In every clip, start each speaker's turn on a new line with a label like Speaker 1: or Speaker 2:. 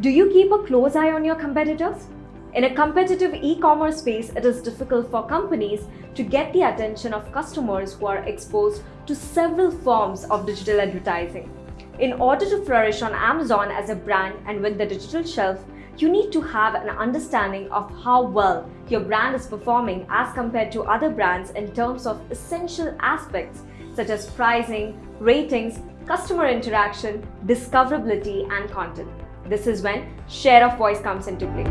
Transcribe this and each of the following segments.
Speaker 1: Do you keep a close eye on your competitors? In a competitive e-commerce space, it is difficult for companies to get the attention of customers who are exposed to several forms of digital advertising. In order to flourish on Amazon as a brand and win the digital shelf, you need to have an understanding of how well your brand is performing as compared to other brands in terms of essential aspects such as pricing, ratings, customer interaction, discoverability, and content. This is when share of voice comes into play.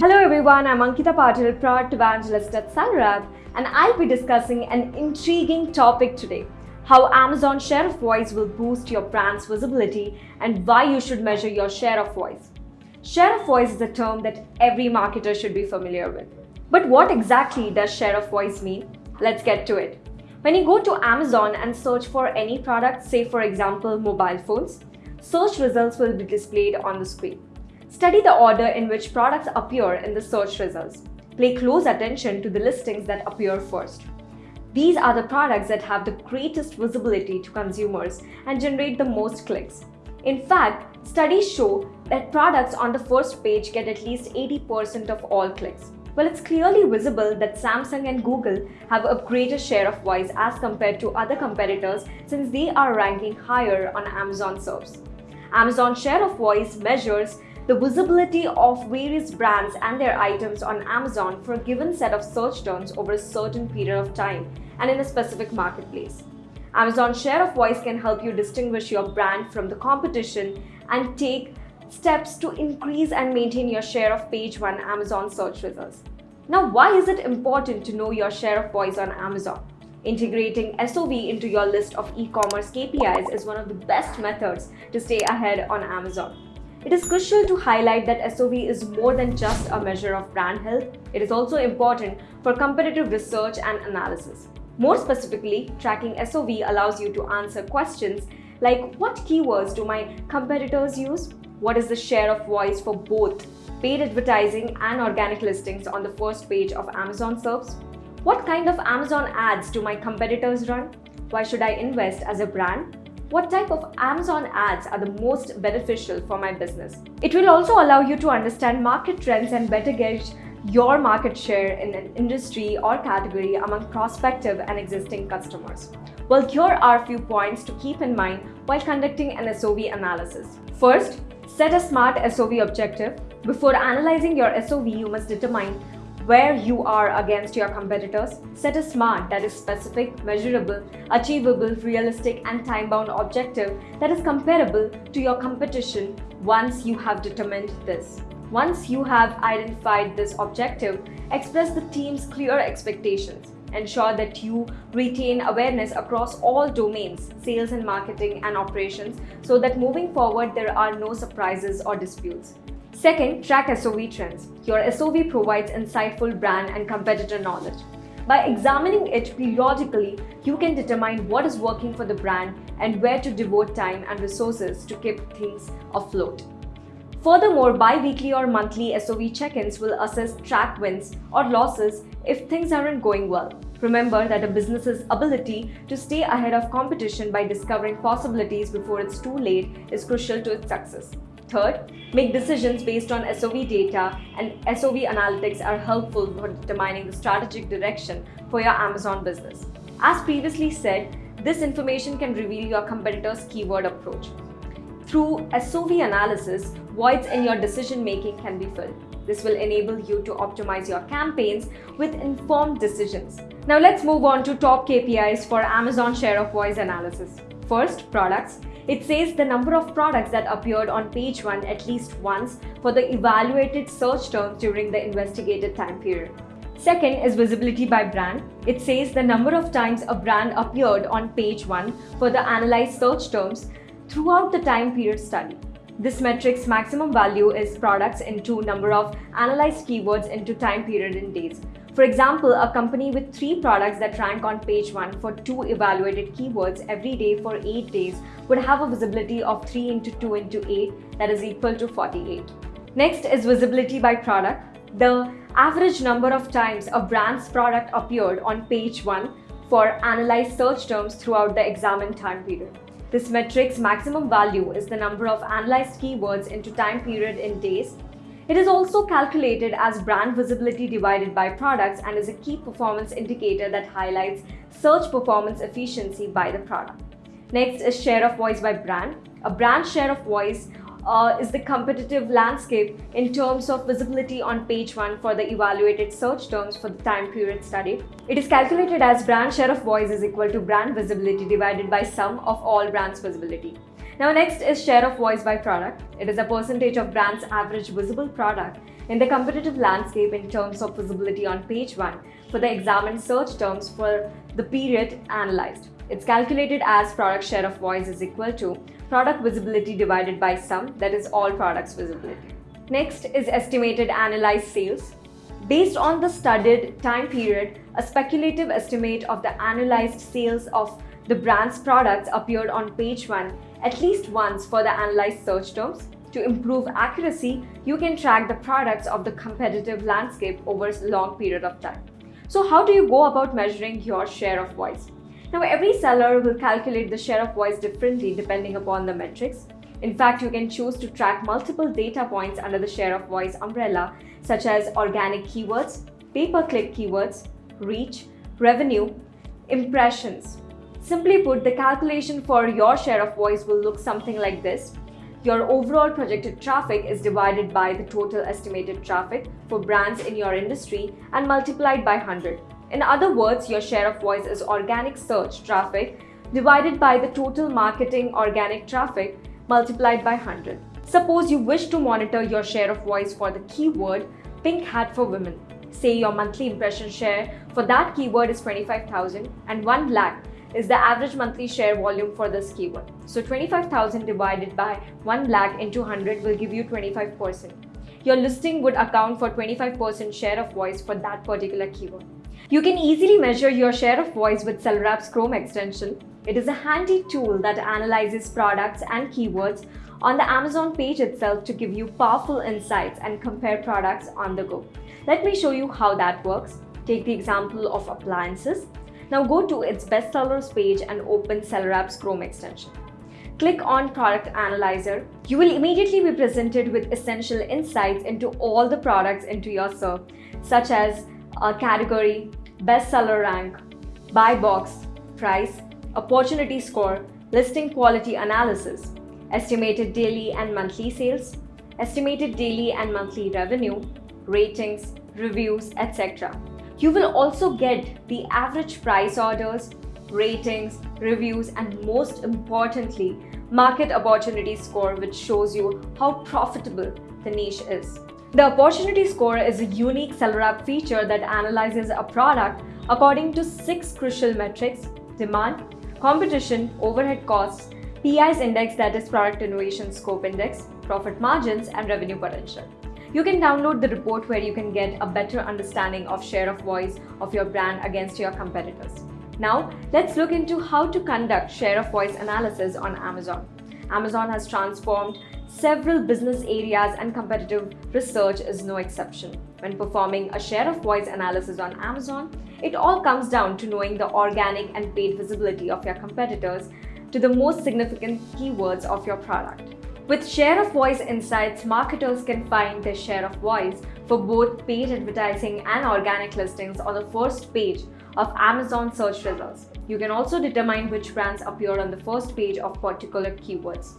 Speaker 1: Hello everyone, I'm Ankita Patil, product evangelist at SellerApp, and I'll be discussing an intriguing topic today how Amazon share of voice will boost your brand's visibility, and why you should measure your share of voice. Share of voice is a term that every marketer should be familiar with. But what exactly does share of voice mean? Let's get to it. When you go to Amazon and search for any product, say for example mobile phones, search results will be displayed on the screen. Study the order in which products appear in the search results. Pay close attention to the listings that appear first. These are the products that have the greatest visibility to consumers and generate the most clicks. In fact, studies show that products on the first page get at least 80% of all clicks. Well, it's clearly visible that Samsung and Google have a greater share of voice as compared to other competitors since they are ranking higher on Amazon SERPs. Amazon share of voice measures the visibility of various brands and their items on Amazon for a given set of search terms over a certain period of time and in a specific marketplace. Amazon share of voice can help you distinguish your brand from the competition and take steps to increase and maintain your share of page 1 Amazon search results. Now, why is it important to know your share of voice on Amazon? Integrating SOV into your list of e-commerce KPIs is one of the best methods to stay ahead on Amazon. It is crucial to highlight that SOV is more than just a measure of brand health. It is also important for competitive research and analysis. More specifically, tracking SOV allows you to answer questions like what keywords do my competitors use? What is the share of voice for both paid advertising and organic listings on the first page of Amazon SERPs? What kind of Amazon ads do my competitors run? Why should I invest as a brand? what type of Amazon ads are the most beneficial for my business. It will also allow you to understand market trends and better gauge your market share in an industry or category among prospective and existing customers. Well, here are a few points to keep in mind while conducting an SOV analysis. First, set a SMART SOV objective. Before analyzing your SOV, you must determine where you are against your competitors, set a SMART that is specific, measurable, achievable, realistic and time-bound objective that is comparable to your competition once you have determined this. Once you have identified this objective, express the team's clear expectations. Ensure that you retain awareness across all domains, sales and marketing and operations, so that moving forward there are no surprises or disputes. Second, track SOV trends. Your SOV provides insightful brand and competitor knowledge. By examining it periodically, you can determine what is working for the brand and where to devote time and resources to keep things afloat. Furthermore, bi-weekly or monthly SOV check-ins will assess track wins or losses if things aren't going well. Remember that a business's ability to stay ahead of competition by discovering possibilities before it's too late is crucial to its success. Third, make decisions based on SOV data and SOV analytics are helpful for determining the strategic direction for your Amazon business. As previously said, this information can reveal your competitor's keyword approach. Through SOV analysis, voids in your decision making can be filled. This will enable you to optimize your campaigns with informed decisions. Now let's move on to top KPIs for Amazon share of voice analysis. First, products. It says the number of products that appeared on page 1 at least once for the evaluated search terms during the investigated time period. Second is visibility by brand. It says the number of times a brand appeared on page 1 for the analyzed search terms throughout the time period study. This metric's maximum value is products into number of analyzed keywords into time period in days. For example, a company with three products that rank on page 1 for two evaluated keywords every day for 8 days would have a visibility of 3 into 2 into 8 that is equal to 48. Next is visibility by product. The average number of times a brand's product appeared on page 1 for analyzed search terms throughout the examined time period. This metric's maximum value is the number of analyzed keywords into time period in days. It is also calculated as brand visibility divided by products and is a key performance indicator that highlights search performance efficiency by the product. Next is share of voice by brand. A brand share of voice uh, is the competitive landscape in terms of visibility on page 1 for the evaluated search terms for the time period studied. It is calculated as brand share of voice is equal to brand visibility divided by sum of all brands visibility. Now next is share of voice by product. It is a percentage of brand's average visible product in the competitive landscape in terms of visibility on page 1 for the examined search terms for the period analyzed. It's calculated as product share of voice is equal to product visibility divided by sum, that is all products visibility. Next is estimated analyzed sales. Based on the studied time period, a speculative estimate of the analyzed sales of the brand's products appeared on page 1 at least once for the analyzed search terms. To improve accuracy, you can track the products of the competitive landscape over a long period of time. So how do you go about measuring your share of voice? Now, every seller will calculate the share of voice differently depending upon the metrics. In fact, you can choose to track multiple data points under the share of voice umbrella, such as organic keywords, pay-per-click keywords, reach, revenue, impressions. Simply put, the calculation for your share of voice will look something like this. Your overall projected traffic is divided by the total estimated traffic for brands in your industry and multiplied by 100. In other words, your share of voice is organic search traffic divided by the total marketing organic traffic multiplied by 100. Suppose you wish to monitor your share of voice for the keyword pink hat for women. Say your monthly impression share for that keyword is 25,000 and 1 lakh is the average monthly share volume for this keyword. So 25,000 divided by 1 lakh into 100 will give you 25%. Your listing would account for 25% share of voice for that particular keyword. You can easily measure your share of voice with SellerApp's Chrome extension. It is a handy tool that analyzes products and keywords on the Amazon page itself to give you powerful insights and compare products on the go. Let me show you how that works. Take the example of appliances. Now go to its bestsellers page and open SellerApp's Chrome extension. Click on Product Analyzer. You will immediately be presented with essential insights into all the products into your SERP, such as a category, bestseller rank, buy box, price, opportunity score, listing quality analysis, estimated daily and monthly sales, estimated daily and monthly revenue, ratings, reviews, etc. You will also get the average price orders, ratings, reviews, and most importantly, market opportunity score, which shows you how profitable the niche is. The opportunity score is a unique SellerApp feature that analyzes a product according to six crucial metrics demand, competition, overhead costs, PI's index that is product innovation scope index, profit margins, and revenue potential. You can download the report where you can get a better understanding of share of voice of your brand against your competitors. Now, let's look into how to conduct share of voice analysis on Amazon. Amazon has transformed several business areas and competitive research is no exception. When performing a share of voice analysis on Amazon, it all comes down to knowing the organic and paid visibility of your competitors to the most significant keywords of your product. With share of voice insights, marketers can find their share of voice for both paid advertising and organic listings on the first page of Amazon search results. You can also determine which brands appear on the first page of particular keywords.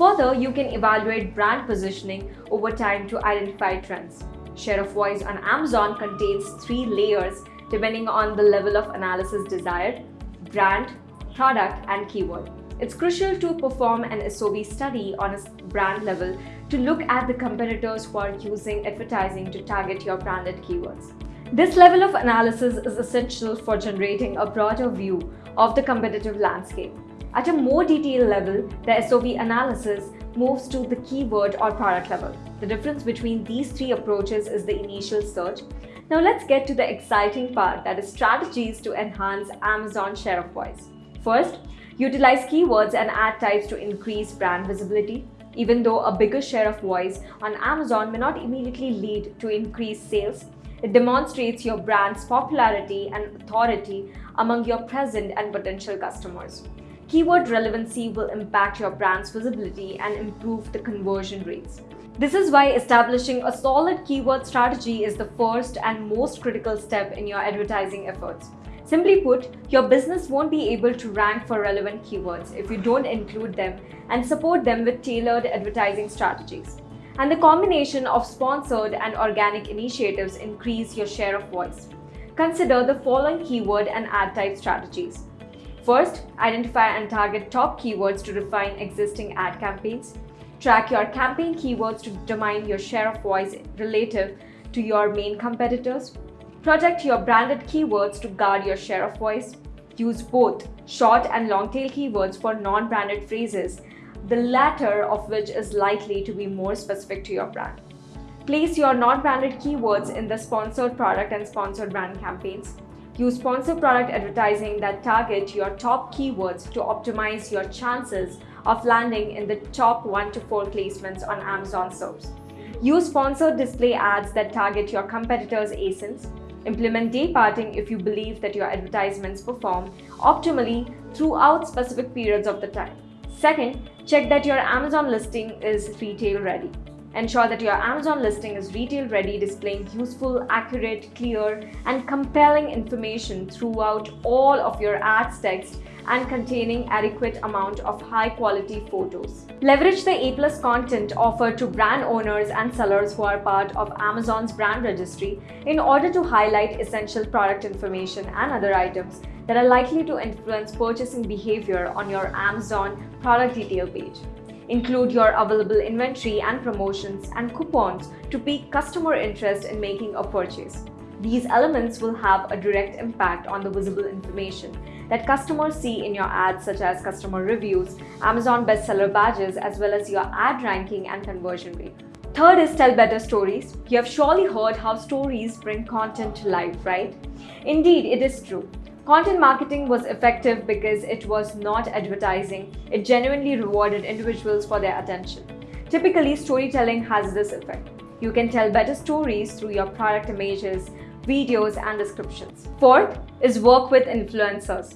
Speaker 1: Further, you can evaluate brand positioning over time to identify trends. Share of voice on Amazon contains three layers depending on the level of analysis desired, brand, product, and keyword. It's crucial to perform an SOV study on a brand level to look at the competitors who are using advertising to target your branded keywords. This level of analysis is essential for generating a broader view of the competitive landscape. At a more detailed level, the SOV analysis moves to the keyword or product level. The difference between these three approaches is the initial search. Now let's get to the exciting part that is strategies to enhance Amazon share of voice. First, utilize keywords and ad types to increase brand visibility. Even though a bigger share of voice on Amazon may not immediately lead to increased sales, It demonstrates your brand's popularity and authority among your present and potential customers. Keyword relevancy will impact your brand's visibility and improve the conversion rates. This is why establishing a solid keyword strategy is the first and most critical step in your advertising efforts. Simply put, your business won't be able to rank for relevant keywords if you don't include them and support them with tailored advertising strategies. And the combination of sponsored and organic initiatives increase your share of voice. Consider the following keyword and ad type strategies. First, identify and target top keywords to refine existing ad campaigns. Track your campaign keywords to determine your share of voice relative to your main competitors. Protect your branded keywords to guard your share of voice. Use both short and long tail keywords for non-branded phrases, the latter of which is likely to be more specific to your brand. Place your non-branded keywords in the sponsored product and sponsored brand campaigns. Use sponsored product advertising that target your top keywords to optimize your chances of landing in the top 1 to 4 placements on Amazon SERPs. Use sponsored display ads that target your competitors' ASINs. Implement day parting if you believe that your advertisements perform optimally throughout specific periods of the time. Second, check that your Amazon listing is retail ready. Ensure that your Amazon listing is retail ready, displaying useful, accurate, clear, and compelling information throughout all of your ads text and containing adequate amount of high quality photos. Leverage the A+ content offered to brand owners and sellers who are part of Amazon's brand registry in order to highlight essential product information and other items that are likely to influence purchasing behavior on your Amazon product detail page. Include your available inventory and promotions and coupons to pique customer interest in making a purchase. These elements will have a direct impact on the visible information that customers see in your ads such as customer reviews, Amazon bestseller badges, as well as your ad ranking and conversion rate. Third is tell better stories. You have surely heard how stories bring content to life, right? Indeed, it is true. Content marketing was effective because it was not advertising, it genuinely rewarded individuals for their attention. Typically, storytelling has this effect. You can tell better stories through your product images, videos, and descriptions. Fourth is work with influencers.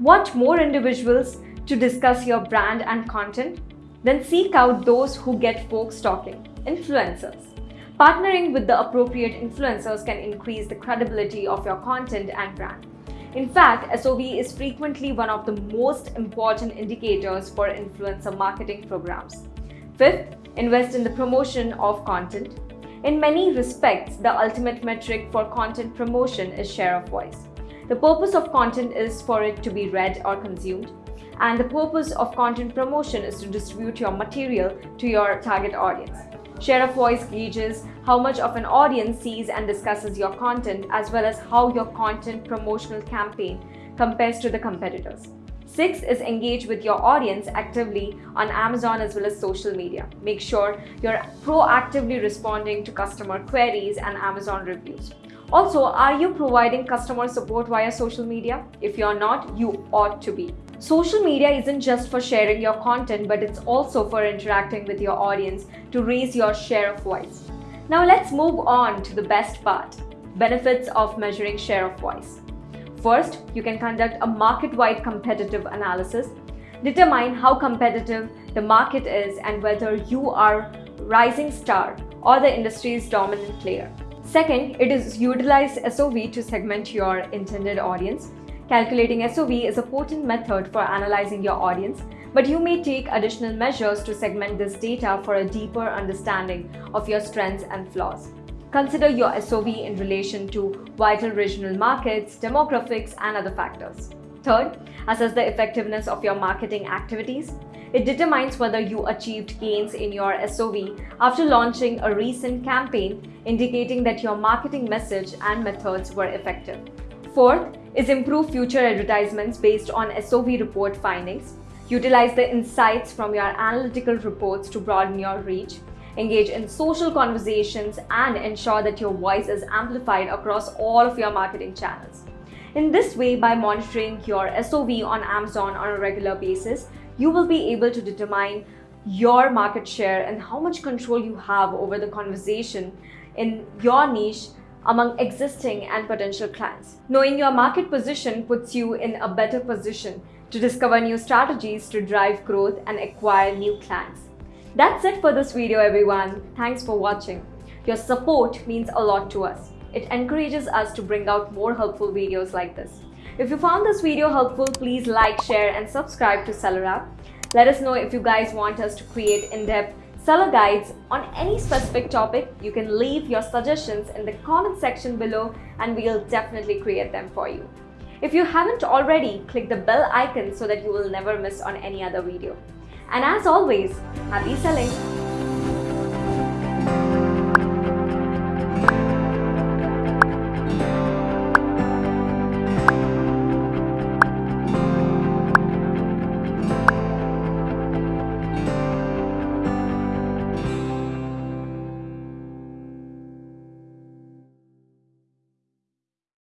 Speaker 1: Want more individuals to discuss your brand and content? Then seek out those who get folks talking, influencers. Partnering with the appropriate influencers can increase the credibility of your content and brand. In fact, SOV is frequently one of the most important indicators for influencer marketing programs. Fifth, invest in the promotion of content. In many respects, the ultimate metric for content promotion is share of voice. The purpose of content is for it to be read or consumed, and the purpose of content promotion is to distribute your material to your target audience. Share of voice gauges how much of an audience sees and discusses your content as well as how your content promotional campaign compares to the competitors. Six is engage with your audience actively on Amazon as well as social media. Make sure you're proactively responding to customer queries and Amazon reviews. Also, are you providing customer support via social media? If you're not, you ought to be. Social media isn't just for sharing your content, but it's also for interacting with your audience to raise your share of voice. Now let's move on to the best part, benefits of measuring share of voice. First, you can conduct a market-wide competitive analysis. Determine how competitive the market is and whether you are rising star or the industry's dominant player. Second, it is utilize SOV to segment your intended audience. Calculating SOV is a potent method for analyzing your audience, but you may take additional measures to segment this data for a deeper understanding of your strengths and flaws. Consider your SOV in relation to vital regional markets, demographics, and other factors. Third, assess the effectiveness of your marketing activities. It determines whether you achieved gains in your SOV after launching a recent campaign, indicating that your marketing message and methods were effective. Fourth is improve future advertisements based on SOV report findings. Utilize the insights from your analytical reports to broaden your reach. Engage in social conversations and ensure that your voice is amplified across all of your marketing channels. In this way, by monitoring your SOV on Amazon on a regular basis, you will be able to determine your market share and how much control you have over the conversation in your niche among existing and potential clients. Knowing your market position puts you in a better position to discover new strategies to drive growth and acquire new clients. That's it for this video everyone. Thanks for watching. Your support means a lot to us. It encourages us to bring out more helpful videos like this. If you found this video helpful, please like, share and subscribe to Seller App. Let us know if you guys want us to create in-depth seller guides on any specific topic. You can leave your suggestions in the comment section below and we'll definitely create them for you. If you haven't already, click the bell icon so that you will never miss on any other video. And as always, happy selling!